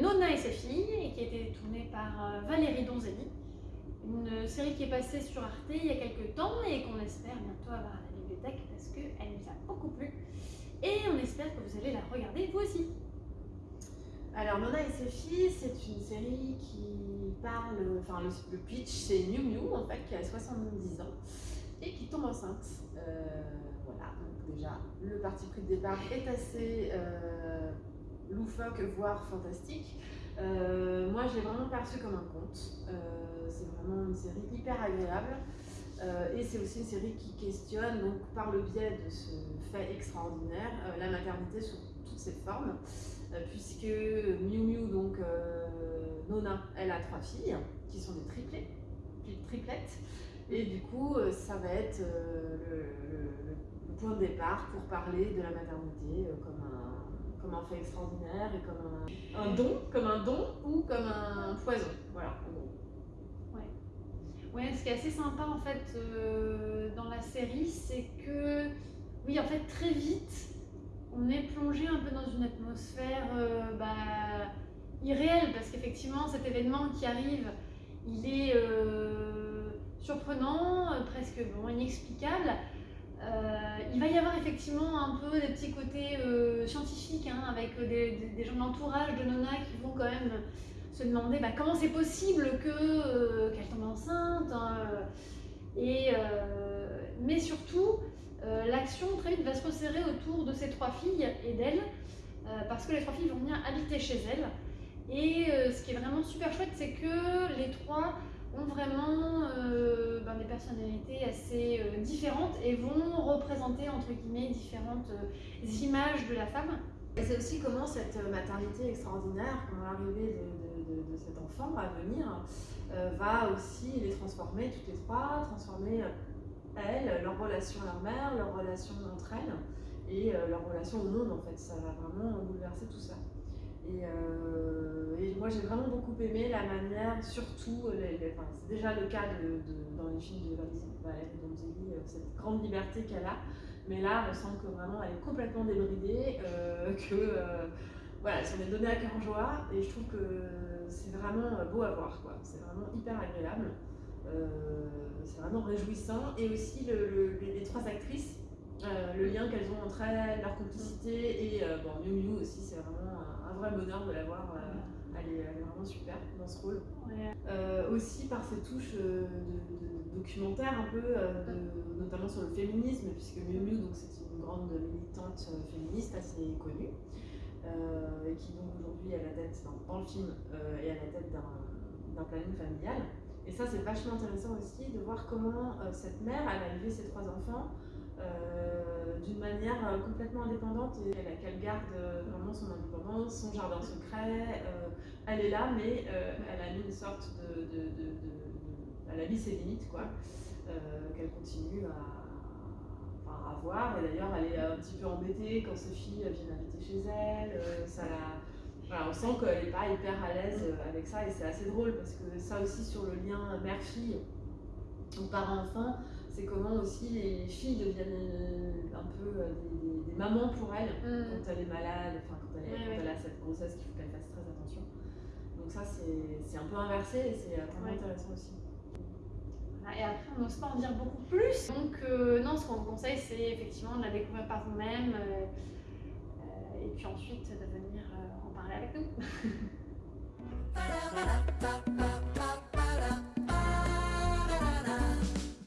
Nona et ses filles, et qui a été tournée par Valérie Donzelli. Une série qui est passée sur Arte il y a quelques temps et qu'on espère bientôt avoir à la bibliothèque parce qu'elle nous a beaucoup plu. Et on espère que vous allez la regarder vous aussi. Alors Nona et ses filles, c'est une série qui parle, enfin le, pitch c'est Miu Miu en fait qui a 70 ans et qui tombe enceinte. Euh, le parti pris de départ est assez euh, loufoque, voire fantastique. Euh, moi j'ai vraiment perçu comme un conte. c'est vraiment une série hyper agréable. et c'est aussi une série qui questionne, donc par le biais de ce fait extraordinaire, la maternité sous toutes ses formes. Euh, puisque Miu Miu, donc euh, Nona, elle a trois filles qui sont des triplés, triplettes. Et du coup, euh, ça va être le, point de départ pour parler de la maternité comme un, comme un fait extraordinaire et comme un, don, comme un don ou comme un poison. Voilà, Ouais. ouais, ce qui est assez sympa en fait dans la série, c'est que, oui, en fait, très vite, on est plongé un peu dans une atmosphère euh, bah, irréelle, parce qu'effectivement, cet événement qui arrive, il est euh, surprenant, euh, presque bon, inexplicable. Il va y avoir effectivement un peu des petits côtés scientifiques, hein, avec des, gens de l'entourage de Nona qui vont quand même se demander bah, comment c'est possible qu'elle tombe enceinte. Hein, et, mais surtout, euh, l'action très vite va se resserrer autour de ces trois filles et d'elle, euh, parce que les trois filles vont venir habiter chez elle. Et euh, ce qui est vraiment super chouette, c'est que les trois ont vraiment personnalités assez différentes et vont représenter entre guillemets différentes images de la femme. C'est aussi comment cette maternité extraordinaire, comment l'arrivée de, cet enfant à venir, va aussi les transformer toutes les trois, transformer elles, leur relation à leur mère, leur relation entre elles et euh, leur relation au monde en fait. Ça va vraiment bouleverser tout ça. Euh, moi j'ai vraiment beaucoup aimé la manière, surtout, c'est déjà le cas dans les films de Valérie Donzelli, euh, cette grande liberté qu'elle a, mais là on sent que vraiment elle est complètement débridée, que voilà, elle s'en est donnée à cœur joie et je trouve que c'est vraiment beau à voir, quoi. c'est vraiment hyper agréable. Euh, c'est vraiment réjouissant. Et aussi les, trois actrices, euh, le lien qu'elles ont entre elles, leur complicité. Et euh, bon, Miu Miu aussi, c'est vraiment un, vrai bonheur de la voir. Elle est, vraiment super dans ce rôle. aussi par ses touches de, documentaire un peu, notamment sur le féminisme, puisque Miu Miu, c'est une grande militante féministe assez connue, et qui donc aujourd'hui est à la tête, dans, le film, est à la tête d'un planning familial. Et ça, c'est vachement intéressant aussi de voir comment euh, cette mère, elle a élevé ses trois enfants euh, d'une manière euh, complètement indépendante et qu'elle garde vraiment son indépendance, son jardin secret. elle est là, mais elle a mis une sorte de, Elle a mis ses limites, quoi, qu'elle continue à, à avoir. Et d'ailleurs, elle est un petit peu embêtée quand ses filles viennent habiter chez elle. ça la on sent qu'elle n'est pas hyper à l'aise euh, avec ça et c'est assez drôle parce que ça aussi sur le lien mère-fille ou parent-enfant, c'est comment aussi les filles deviennent euh, un peu euh, des, mamans pour elle mm. quand elle est malade, enfin quand elle, a cette grossesse qu'il faut qu'elle fasse très attention. Donc ça c'est un peu inversé et c'est vraiment intéressant aussi. Et après, on n'ose pas en dire beaucoup plus. Donc, non, ce qu'on vous conseille, c'est effectivement de la découvrir par vous-même. et puis ensuite, de venir avec nous.